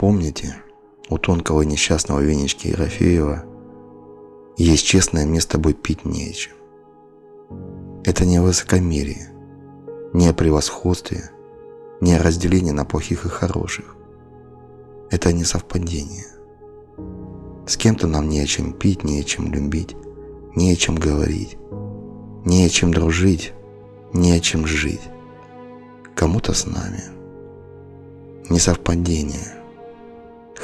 помните, у тонкого несчастного Венечки Ерофеева есть честное мне с тобой пить нечем. Это не высокомерие, не о превосходстве, не о разделении на плохих и хороших. Это не совпадение. С кем-то нам не о чем пить, не о чем любить, не о чем говорить, не о чем дружить, не о чем жить. Кому-то с нами. Несовпадение.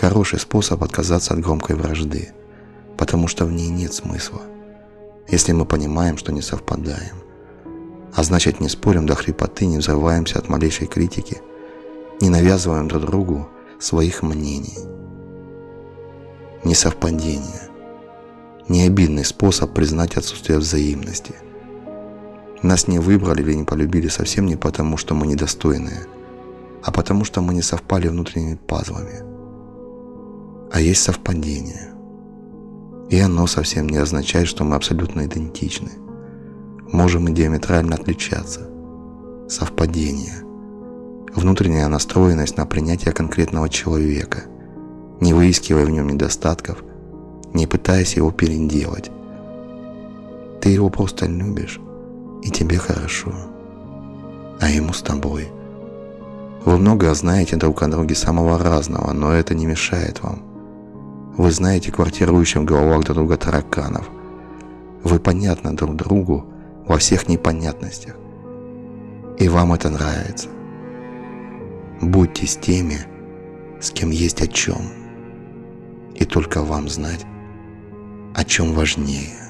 Хороший способ отказаться от громкой вражды, потому что в ней нет смысла, если мы понимаем, что не совпадаем. А значит, не спорим до хрипоты, не взрываемся от малейшей критики, не навязываем друг другу своих мнений. Несовпадение. Необидный способ признать отсутствие взаимности. Нас не выбрали или не полюбили совсем не потому, что мы недостойные, а потому что мы не совпали внутренними пазлами. А есть совпадение. И оно совсем не означает, что мы абсолютно идентичны – можем и диаметрально отличаться. Совпадение. Внутренняя настроенность на принятие конкретного человека, не выискивая в нем недостатков, не пытаясь его переделать. Ты его просто любишь, и тебе хорошо, а ему с тобой. Вы многое знаете друг о друге самого разного, но это не мешает вам. Вы знаете квартирующим в головах друг друга тараканов. Вы понятны друг другу, во всех непонятностях. И вам это нравится. Будьте с теми, с кем есть о чем. И только вам знать, о чем важнее.